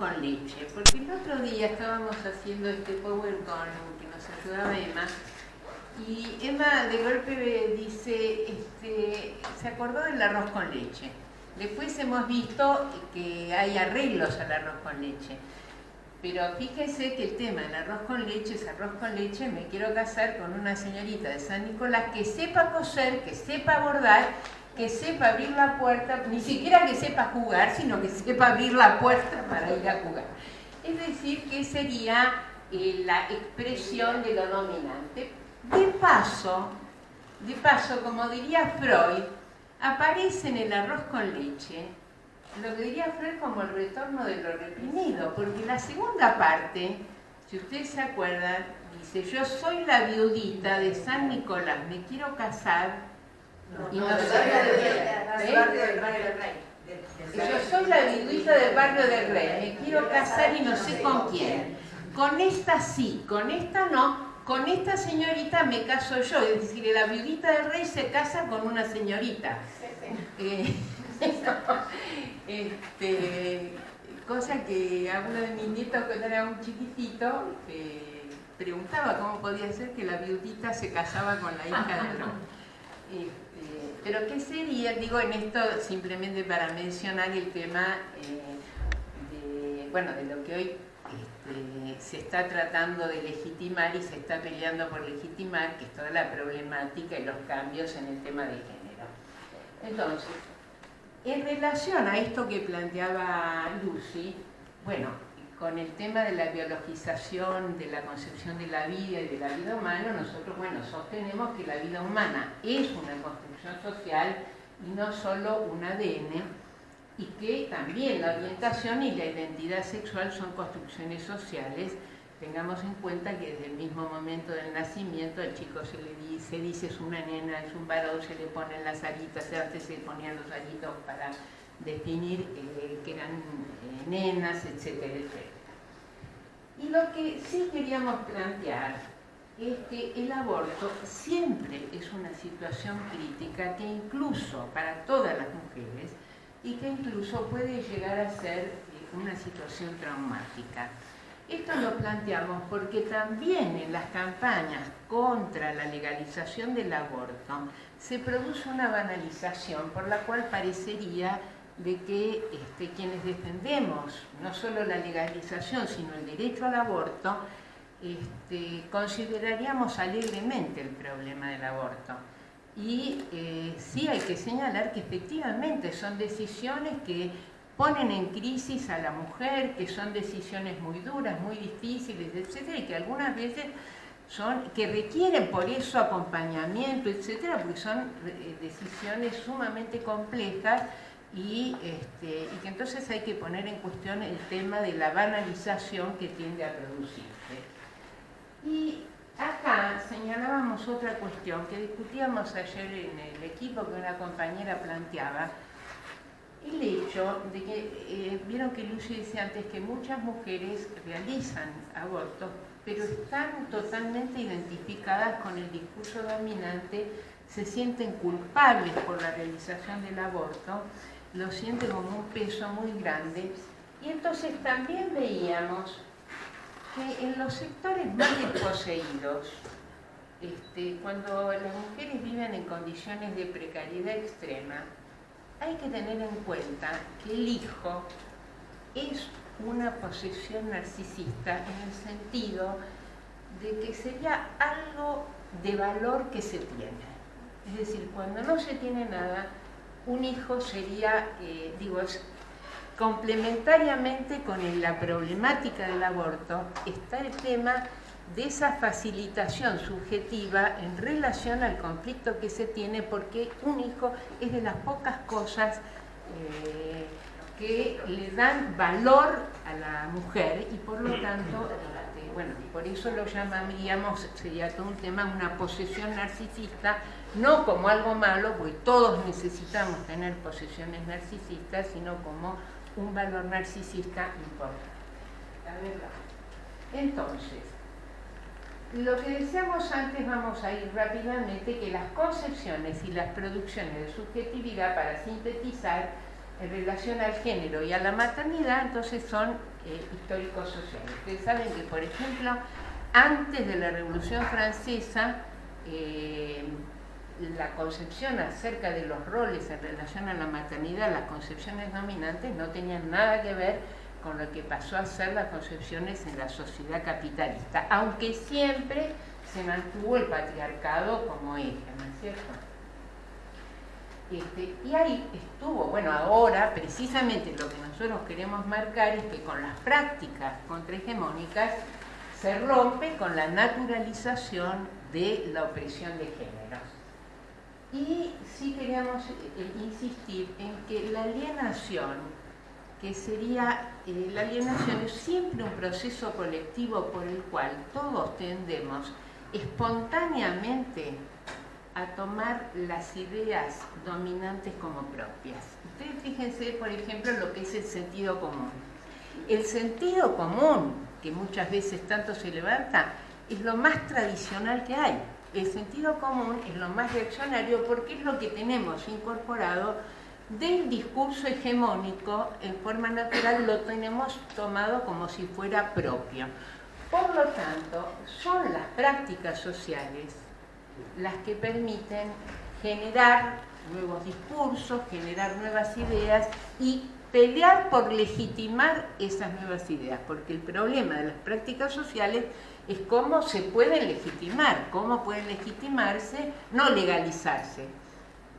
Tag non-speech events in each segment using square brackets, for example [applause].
con leche, porque el otro día estábamos haciendo este PowerPoint que nos ayudaba Emma, y Emma de golpe dice, este, se acordó del arroz con leche. Después hemos visto que hay arreglos al arroz con leche. Pero fíjese que el tema del arroz con leche es arroz con leche, me quiero casar con una señorita de San Nicolás que sepa coser, que sepa bordar, que sepa abrir la puerta, ni siquiera que sepa jugar, sino que sepa abrir la puerta para ir a jugar. Es decir, que sería eh, la expresión de lo dominante. De paso, de paso, como diría Freud, aparece en el arroz con leche lo que diría Freud como el retorno de lo reprimido, porque la segunda parte, si ustedes se acuerdan, dice, yo soy la viudita de San Nicolás, me quiero casar y no, sé... Yo soy la viudita del barrio del rey, me quiero casar y no sé con quién. Con esta sí, con esta no, con esta señorita me caso yo, es decir, la viudita del rey se casa con una señorita. Eh, [laughs] este, cosa que a uno de mis nietos cuando era un chiquitito preguntaba cómo podía ser que la viudita se casaba con la hija del rey. Pero ¿qué sería? Digo en esto simplemente para mencionar el tema eh, de, bueno, de lo que hoy este, se está tratando de legitimar y se está peleando por legitimar, que es toda la problemática y los cambios en el tema de género. Entonces, en relación a esto que planteaba Lucy, bueno, con el tema de la biologización, de la concepción de la vida y de la vida humana, nosotros, bueno, sostenemos que la vida humana es una construcción social y no solo un ADN, y que también la orientación y la identidad sexual son construcciones sociales. Tengamos en cuenta que desde el mismo momento del nacimiento al chico se le dice, es una nena, es un varón, se le ponen las aritas, antes se ponían los aritos para definir eh, que eran eh, nenas, etcétera, etcétera. Y lo que sí queríamos plantear es que el aborto siempre es una situación crítica que incluso para todas las mujeres y que incluso puede llegar a ser eh, una situación traumática. Esto lo planteamos porque también en las campañas contra la legalización del aborto se produce una banalización por la cual parecería de que este, quienes defendemos no solo la legalización sino el derecho al aborto este, consideraríamos alegremente el problema del aborto. Y eh, sí hay que señalar que efectivamente son decisiones que ponen en crisis a la mujer, que son decisiones muy duras, muy difíciles, etcétera, y que algunas veces son, que requieren por eso acompañamiento, etcétera, porque son eh, decisiones sumamente complejas y, este, y que entonces hay que poner en cuestión el tema de la banalización que tiende a producirse. Y Acá señalábamos otra cuestión que discutíamos ayer en el equipo que una compañera planteaba, el hecho de que, eh, vieron que Lucy decía antes que muchas mujeres realizan abortos, pero están totalmente identificadas con el discurso dominante, se sienten culpables por la realización del aborto, lo sienten como un peso muy grande, y entonces también veíamos que en los sectores más desposeídos, este, cuando las mujeres viven en condiciones de precariedad extrema, hay que tener en cuenta que el hijo es una posesión narcisista en el sentido de que sería algo de valor que se tiene. Es decir, cuando no se tiene nada, un hijo sería, eh, digo, Complementariamente con la problemática del aborto está el tema de esa facilitación subjetiva en relación al conflicto que se tiene porque un hijo es de las pocas cosas eh, que le dan valor a la mujer y por lo tanto, este, bueno, por eso lo llamaríamos, sería todo un tema, una posesión narcisista, no como algo malo, porque todos necesitamos tener posesiones narcisistas, sino como un valor narcisista importante. Entonces, lo que decíamos antes, vamos a ir rápidamente, que las concepciones y las producciones de subjetividad, para sintetizar, en relación al género y a la maternidad, entonces son eh, históricos sociales. Ustedes saben que, por ejemplo, antes de la Revolución Francesa, eh, la concepción acerca de los roles en relación a la maternidad, las concepciones dominantes, no tenían nada que ver con lo que pasó a ser las concepciones en la sociedad capitalista, aunque siempre se mantuvo el patriarcado como eje, ¿no es cierto? Este, y ahí estuvo, bueno, ahora precisamente lo que nosotros queremos marcar es que con las prácticas contrahegemónicas se rompe con la naturalización de la opresión de géneros. Y sí queríamos eh, insistir en que la alienación, que sería, eh, la alienación es siempre un proceso colectivo por el cual todos tendemos espontáneamente a tomar las ideas dominantes como propias. Ustedes fíjense, por ejemplo, lo que es el sentido común. El sentido común, que muchas veces tanto se levanta, es lo más tradicional que hay. El sentido común es lo más reaccionario porque es lo que tenemos incorporado del discurso hegemónico en forma natural, lo tenemos tomado como si fuera propio. Por lo tanto, son las prácticas sociales las que permiten generar nuevos discursos, generar nuevas ideas y pelear por legitimar esas nuevas ideas, porque el problema de las prácticas sociales es cómo se pueden legitimar, cómo pueden legitimarse, no legalizarse.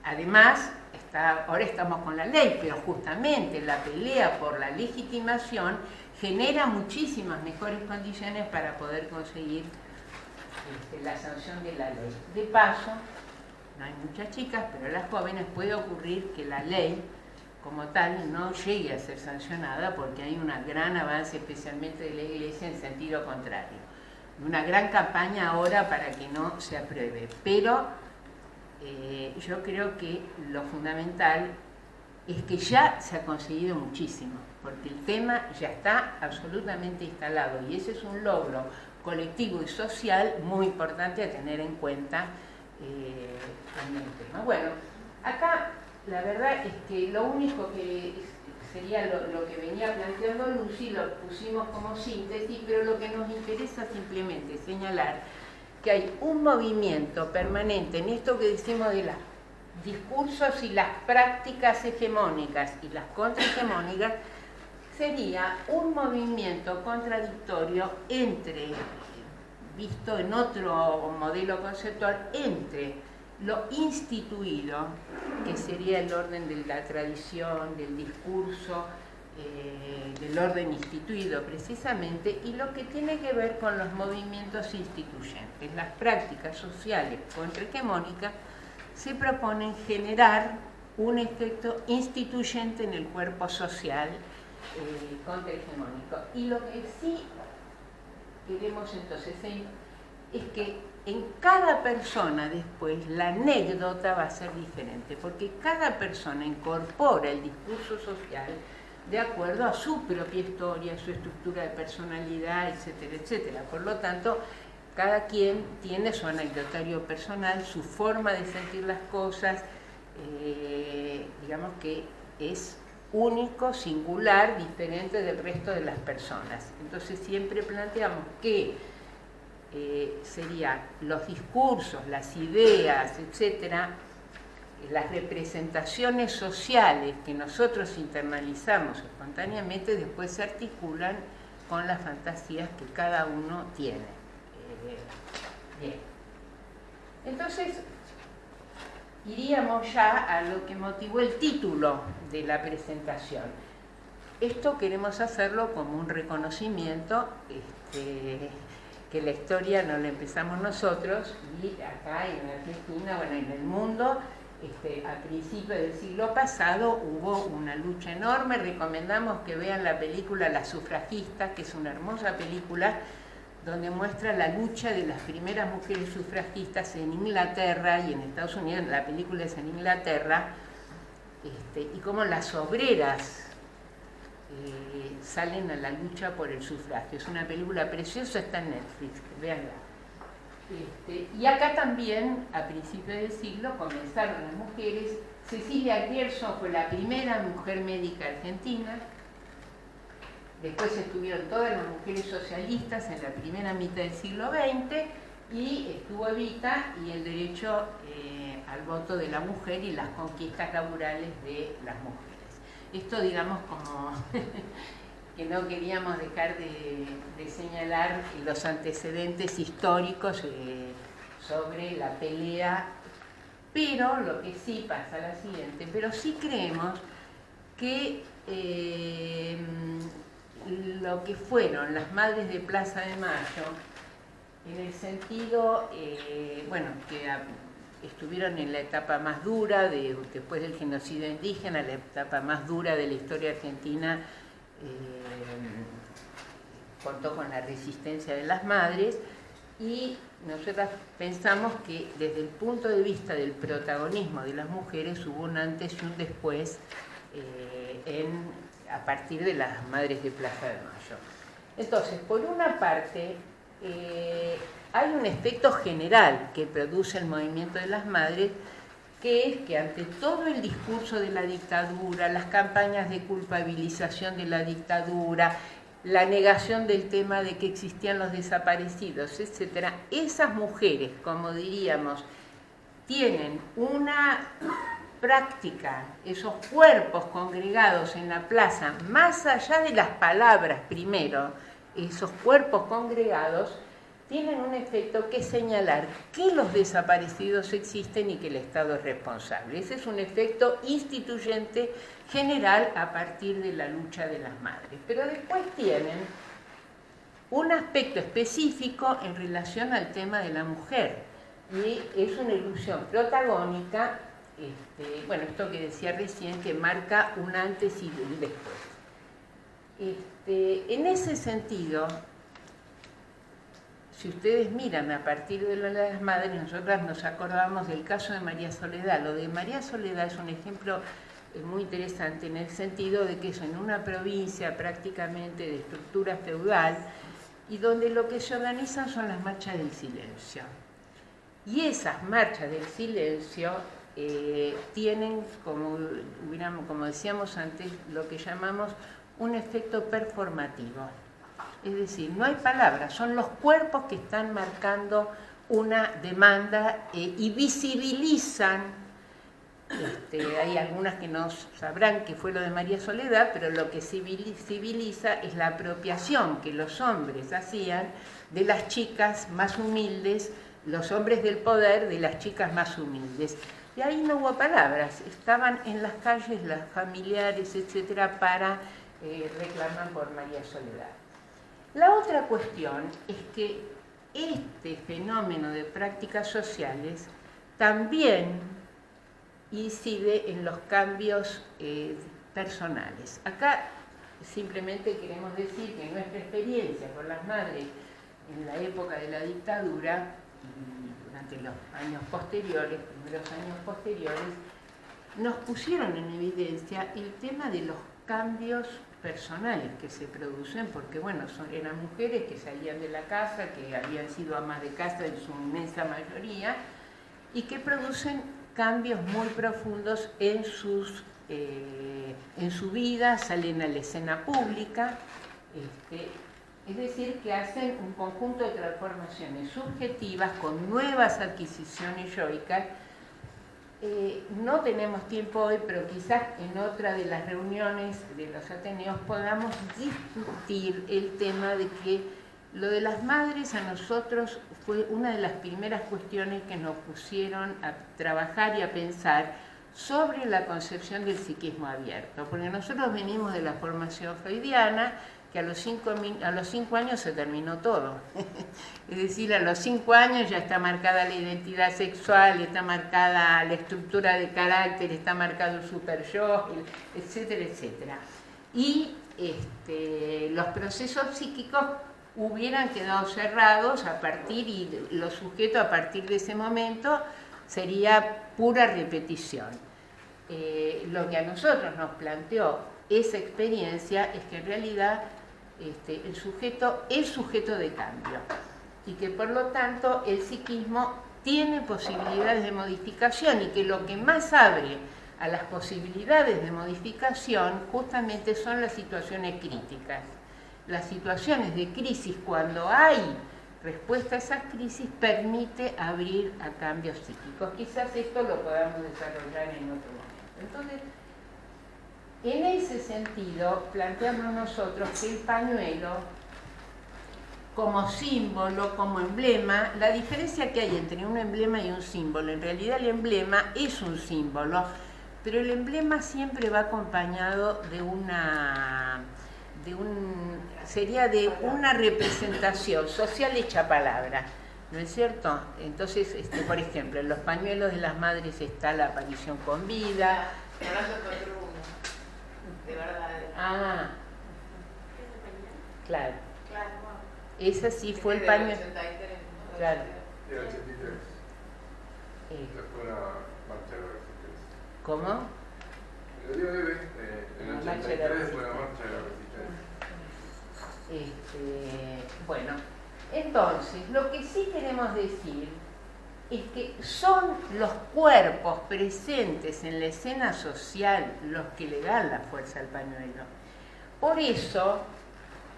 Además, está, ahora estamos con la ley, pero justamente la pelea por la legitimación genera muchísimas mejores condiciones para poder conseguir este, la sanción de la ley. De paso, no hay muchas chicas, pero a las jóvenes puede ocurrir que la ley como tal no llegue a ser sancionada porque hay un gran avance especialmente de la Iglesia en sentido contrario. Una gran campaña ahora para que no se apruebe, pero eh, yo creo que lo fundamental es que ya se ha conseguido muchísimo, porque el tema ya está absolutamente instalado y ese es un logro colectivo y social muy importante a tener en cuenta eh, en el tema. Bueno, acá la verdad es que lo único que sería lo, que venía planteando Lucy, lo pusimos como síntesis, pero lo que nos interesa simplemente señalar que hay un movimiento permanente en esto que decimos de los discursos y las prácticas hegemónicas y las contrahegemónicas, sería un movimiento contradictorio entre, visto en otro modelo conceptual, entre lo instituido, que sería el orden de la tradición, del discurso, eh, del orden instituido precisamente, y lo que tiene que ver con los movimientos instituyentes. Las prácticas sociales contrahegemónicas se proponen generar un efecto instituyente en el cuerpo social eh, contrahegemónico. Y lo que sí queremos entonces es que en cada persona después la anécdota va a ser diferente, porque cada persona incorpora el discurso social de acuerdo a su propia historia, su estructura de personalidad, etcétera, etcétera. Por lo tanto, cada quien tiene su anecdotario personal, su forma de sentir las cosas, eh, digamos que es único, singular, diferente del resto de las personas. Entonces siempre planteamos que eh, serían los discursos, las ideas, etcétera, las representaciones sociales que nosotros internalizamos espontáneamente después se articulan con las fantasías que cada uno tiene. Eh, bien. Entonces, iríamos ya a lo que motivó el título de la presentación. Esto queremos hacerlo como un reconocimiento este, que la historia no la empezamos nosotros y acá en Argentina, bueno, en el mundo, este, a principios del siglo pasado hubo una lucha enorme. Recomendamos que vean la película Las sufragistas, que es una hermosa película donde muestra la lucha de las primeras mujeres sufragistas en Inglaterra y en Estados Unidos, la película es en Inglaterra, este, y cómo las obreras eh, salen a la lucha por el sufragio. Es una película preciosa, está en Netflix, véanla. Este, y acá también, a principios del siglo, comenzaron las mujeres. Cecilia Grierson fue la primera mujer médica argentina. Después estuvieron todas las mujeres socialistas en la primera mitad del siglo XX y estuvo Evita y el derecho eh, al voto de la mujer y las conquistas laborales de las mujeres. Esto, digamos, como [laughs] que no queríamos dejar de, señalar los antecedentes históricos eh, sobre la pelea, pero lo que sí pasa lo siguiente, pero sí creemos que eh, lo que fueron las madres de Plaza de Mayo, en el sentido, eh, bueno, que estuvieron en la etapa más dura, de, después del genocidio indígena, la etapa más dura de la historia argentina, contó con la resistencia de las madres y nosotras pensamos que desde el punto de vista del protagonismo de las mujeres hubo un antes y un después eh, a partir de las madres de Plaza de Mayo. Entonces, por una parte, eh, hay un efecto general que produce el movimiento de las madres, que es que ante todo el discurso de la dictadura, las campañas de culpabilización de la dictadura, la negación del tema de que existían los desaparecidos, etc., esas mujeres, como diríamos, tienen una práctica, esos cuerpos congregados en la plaza, más allá de las palabras primero, esos cuerpos congregados, tienen un efecto que señalar que los desaparecidos existen y que el Estado es responsable. Ese es un efecto instituyente general a partir de la lucha de las madres. Pero después tienen un aspecto específico en relación al tema de la mujer y es una ilusión protagónica, este, bueno, esto que decía recién, que marca un antes y un después. Este, en ese sentido, si ustedes miran a partir de las madres, nosotras nos acordamos del caso de María Soledad. Lo de María Soledad es un ejemplo eh, muy interesante en el sentido de que es en una provincia prácticamente de estructura feudal y donde lo que se organizan son las marchas del silencio. Y esas marchas del silencio eh, tienen, como, como decíamos antes, lo que llamamos un efecto performativo. Es decir, no hay palabras, son los cuerpos que están marcando una demanda eh, y visibilizan, este, hay algunas que no sabrán que fue lo de María Soledad, pero lo que civiliza es la apropiación que los hombres hacían de las chicas más humildes, los hombres del poder de las chicas más humildes. Y ahí no hubo palabras, estaban en las calles las familiares, etcétera, para eh, reclamar por María Soledad. La otra cuestión es que este fenómeno de prácticas sociales también incide en los cambios eh, personales. Acá simplemente queremos decir que nuestra experiencia con las madres en la época de la dictadura y durante los años posteriores, primeros años posteriores, nos pusieron en evidencia el tema de los cambios personales que se producen, porque bueno, son, eran mujeres que salían de la casa, que habían sido amas de casa en su inmensa mayoría, y que producen cambios muy profundos en, sus, eh, en su vida, salen a la escena pública, este, es decir, que hacen un conjunto de transformaciones subjetivas con nuevas adquisiciones yoicas eh, no tenemos tiempo hoy, pero quizás en otra de las reuniones de los Ateneos podamos discutir el tema de que lo de las madres a nosotros fue una de las primeras cuestiones que nos pusieron a trabajar y a pensar sobre la concepción del psiquismo abierto, porque nosotros venimos de la formación freudiana, que a los, cinco, a los cinco años se terminó todo. [laughs] es decir, a los cinco años ya está marcada la identidad sexual, está marcada la estructura de carácter, está marcado el super yo, etcétera, etcétera. Y este, los procesos psíquicos hubieran quedado cerrados a partir, y los sujetos a partir de ese momento sería pura repetición. Eh, lo que a nosotros nos planteó esa experiencia es que en realidad este, el sujeto es sujeto de cambio. y que por lo tanto el psiquismo tiene posibilidades de modificación y que lo que más abre a las posibilidades de modificación justamente son las situaciones críticas. Las situaciones de crisis cuando hay respuesta a esas crisis permite abrir a cambios psíquicos. Quizás esto lo podamos desarrollar en otro momento. Entonces, en ese sentido, planteamos nosotros que el pañuelo, como símbolo, como emblema, la diferencia que hay entre un emblema y un símbolo, en realidad el emblema es un símbolo, pero el emblema siempre va acompañado de una de un sería de una representación social hecha palabra, ¿no es cierto? Entonces, este, por ejemplo, en los pañuelos de las madres está la aparición con vida. De verdad. Ah, claro. Ese sí fue el pañuelo. Claro. El 83. Eh, Fue la marcha de la resistencia. ¿Cómo? Lo digo debe, eh, el La marcha de la 83 fue la marcha de la resistencia. Este, bueno, entonces, lo que sí queremos decir es que son los cuerpos presentes en la escena social los que le dan la fuerza al pañuelo. Por eso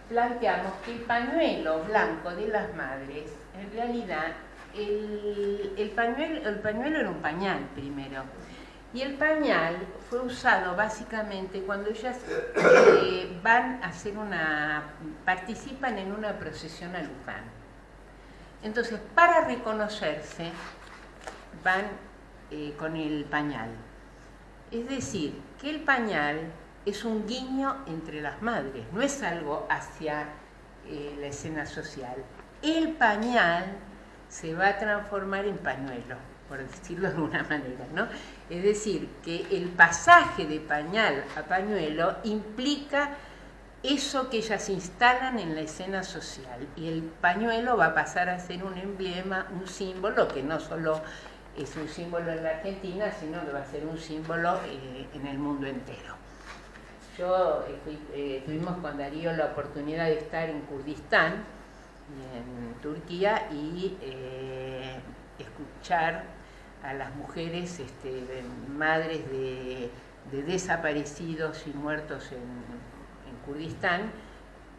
planteamos que el pañuelo blanco de las madres, en realidad, el, el pañuelo, el pañuelo era un pañal primero. Y el pañal fue usado básicamente cuando ellas eh, van a hacer una, participan en una procesión a. Entonces, para reconocerse, van eh, con el pañal. Es decir, que el pañal es un guiño entre las madres, no es algo hacia eh, la escena social. El pañal se va a transformar en pañuelo, por decirlo de alguna manera, ¿no? Es decir, que el pasaje de pañal a pañuelo implica eso que ellas instalan en la escena social y el pañuelo va a pasar a ser un emblema, un símbolo que no solo es un símbolo en la Argentina, sino que va a ser un símbolo eh, en el mundo entero. Yo eh, eh, tuvimos con Darío la oportunidad de estar en Kurdistán, en Turquía, y escuchar a las mujeres, este, madres de, de, desaparecidos y muertos en Kurdistán,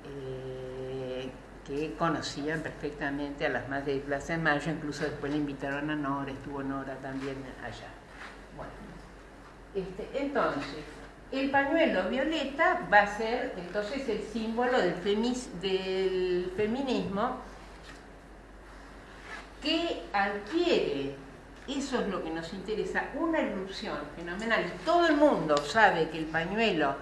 eh, que conocían perfectamente a las madres de Plaza de Mayo, incluso después le invitaron a Nora, estuvo Nora también allá. Bueno, este, entonces, el pañuelo violeta va a ser entonces el símbolo del, feminismo que adquiere, eso es lo que nos interesa, una erupción fenomenal. Todo el mundo sabe que el pañuelo,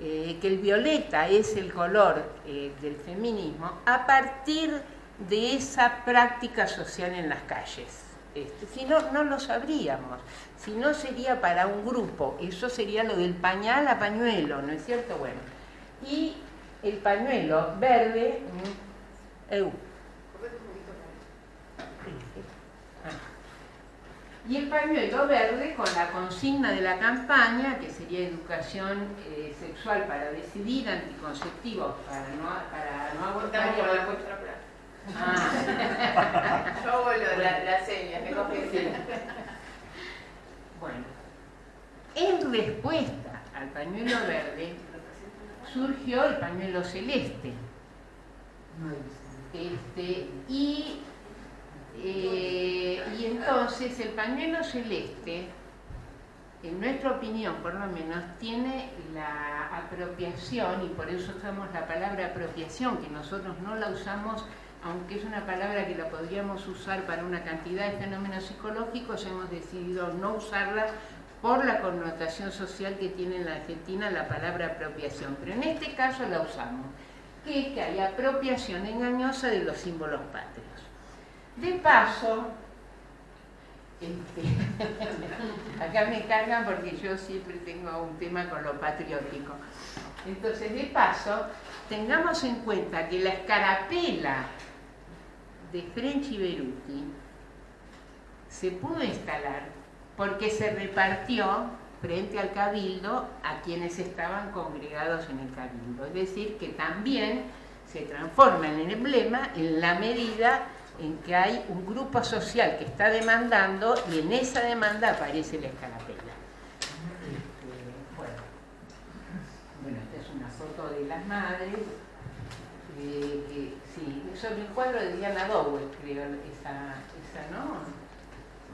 eh, que el violeta es el color eh, del feminismo, a partir de esa práctica social en las calles. Este, si no, no lo sabríamos. Si no, sería para un grupo. Eso sería lo del pañal a pañuelo, ¿no es cierto? Bueno. Y el pañuelo verde. Eh, y el pañuelo verde con la consigna de la campaña, que sería educación eh, sexual para decidir, anticonceptivos para no, para no abortar. La vuestra plaza. Ah. [laughs] Yo de la, la seña, me confesé. Bueno, en respuesta al pañuelo verde surgió el pañuelo celeste. Este, y, eh, y entonces el pañuelo celeste, en nuestra opinión por lo menos, tiene la apropiación, y por eso usamos la palabra apropiación, que nosotros no la usamos aunque es una palabra que la podríamos usar para una cantidad de fenómenos psicológicos, hemos decidido no usarla por la connotación social que tiene en la Argentina la palabra apropiación. Pero en este caso la usamos, que es que hay apropiación engañosa de los símbolos patrios. De paso, este, [laughs] acá me cargan porque yo siempre tengo un tema con lo patriótico. Entonces, de paso, tengamos en cuenta que la escarapela de French Beruti se pudo instalar porque se repartió frente al cabildo a quienes estaban congregados en el cabildo. Es decir, que también se transforma en el emblema en la medida en que hay un grupo social que está demandando y en esa demanda aparece la escarapela. Este, bueno. bueno, esta es una foto de las madres. eh, que, sí, sobre el cuadro de Diana Dowell, creo, esa, esa ¿no?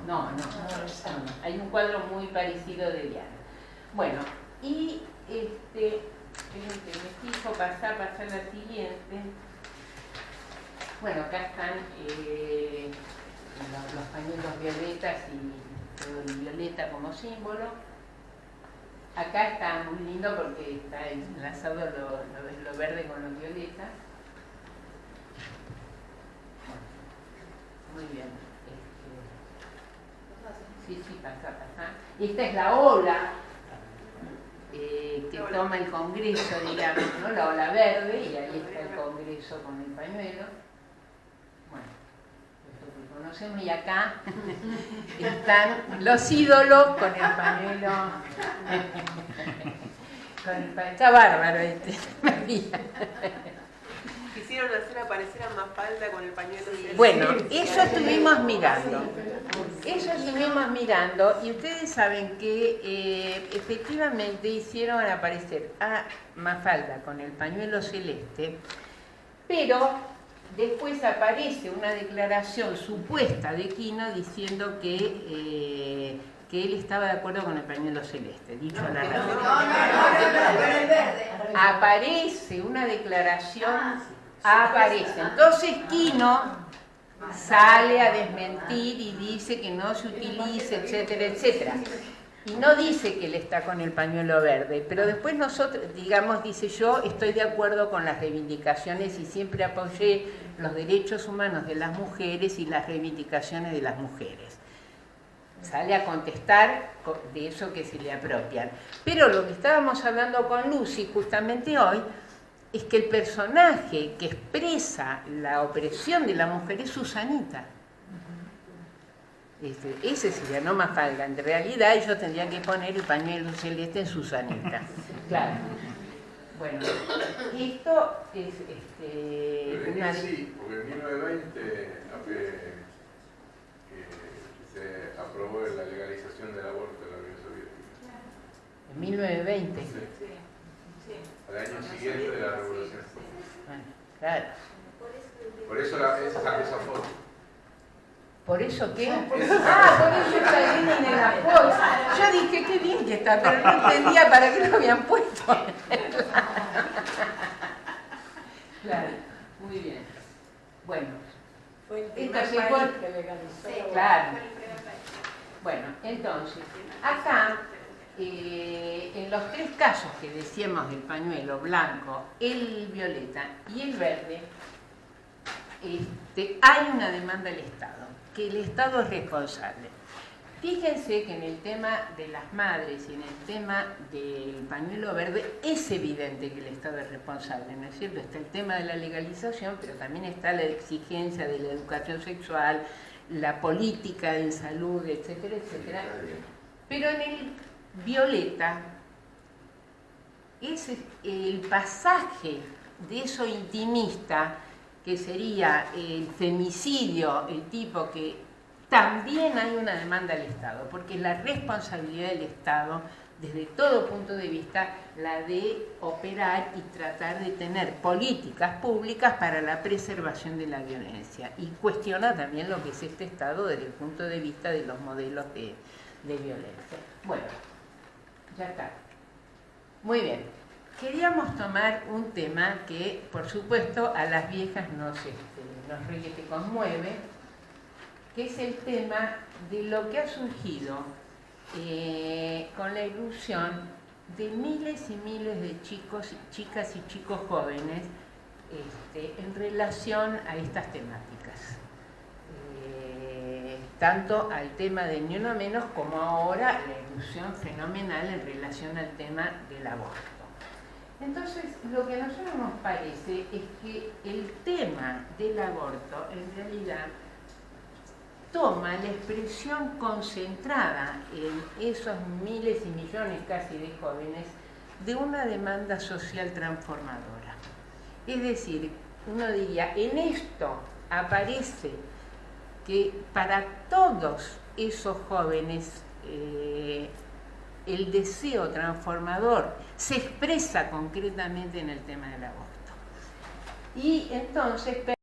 No, no, no, no. Hay un cuadro muy parecido de Diana. Bueno, y este, me fijo, pasar, pasar la siguiente. Bueno, acá están eh, los, los pañuelos violetas y todo el violeta como símbolo. Acá está muy lindo porque está enlazado lo, lo- lo verde con los violetas. Muy bien. Este, sí, sí, pasa, pasa. Esta es la ola eh, que toma el Congreso, digamos, ¿no? la ola verde, y ahí está el Congreso con el pañuelo. Conocemos, y acá están los ídolos con el pañuelo. con el pañuelo. Está bárbaro este, [laughs] María. Quisieron hacer aparecer a Mafalda con el pañuelo celeste. Bueno, eso estuvimos mirando. Eso estuvimos mirando y ustedes saben que eh, efectivamente hicieron aparecer a Mafalda con el pañuelo celeste, pero después aparece una declaración supuesta de Quino diciendo que, eh, que él estaba de acuerdo con el pañuelo celeste, dicho a la. Aparece una declaración, aparece. Entonces Quino sale a desmentir y dice que no se utilice, etcétera, etcétera. Y no dice que él está con el pañuelo verde, pero después nosotros, digamos, dice yo estoy de acuerdo con las reivindicaciones y siempre apoyé los derechos humanos de las mujeres y las reivindicaciones de las mujeres. Sale a contestar co- de eso que se le apropian. Pero lo que estábamos hablando con Lucy justamente hoy es que el personaje que expresa la opresión de la mujer es Susanita. Este, ese sería no Mafalda. En realidad ellos tendrían que poner el pañuelo celeste en Susanita. [laughs] Claro. Bueno, esto es este, Pero una sí, porque en 1920 ape- que se aprobó la legalización del aborto en la Unión Soviética. en 1920. Sí, Sí, sí. al año siguiente de la revolución. Bueno, claro. Por eso la, esa, esa foto. ¿Por eso qué? Ah, por eso está bien en la foto. Yo dije, qué bien que está, pero no entendía para qué lo habían puesto. Claro, muy bien. Bueno, el legalizó. Claro. Fue el primer país. bueno, entonces, acá, eh, en los tres casos que decíamos del pañuelo blanco, el violeta y el verde, este, hay una demanda del Estado, que el Estado es responsable. Fíjense que en el tema de las madres y en el tema del pañuelo verde es evidente que el Estado es responsable, ¿no es cierto? Está el tema de la legalización, pero también está la exigencia de la educación sexual, la política en salud, etcétera, etcétera. Pero en el violeta es el pasaje de eso intimista que sería el femicidio, el tipo que también hay una demanda al Estado, porque es la responsabilidad del Estado, desde todo punto de vista, la de operar y tratar de tener políticas públicas para la preservación de la violencia. Y cuestiona también lo que es este Estado desde el punto de vista de los modelos de, de violencia. Bueno, ya está. Muy bien. Queríamos tomar un tema que, por supuesto, a las viejas nos, este, nos te conmueve, que es el tema de lo que ha surgido eh, con la ilusión de miles y miles de chicos, chicas y chicos jóvenes este, en relación a estas temáticas. Eh, tanto al tema de ni uno menos como ahora la ilusión fenomenal en relación al tema del aborto. Entonces, lo que a nosotros nos parece es que el tema del aborto en realidad toma la expresión concentrada en esos miles y millones casi de jóvenes de una demanda social transformadora. Es decir, uno diría, en esto aparece que para todos esos jóvenes eh, el deseo transformador se expresa concretamente en el tema del aborto. Y entonces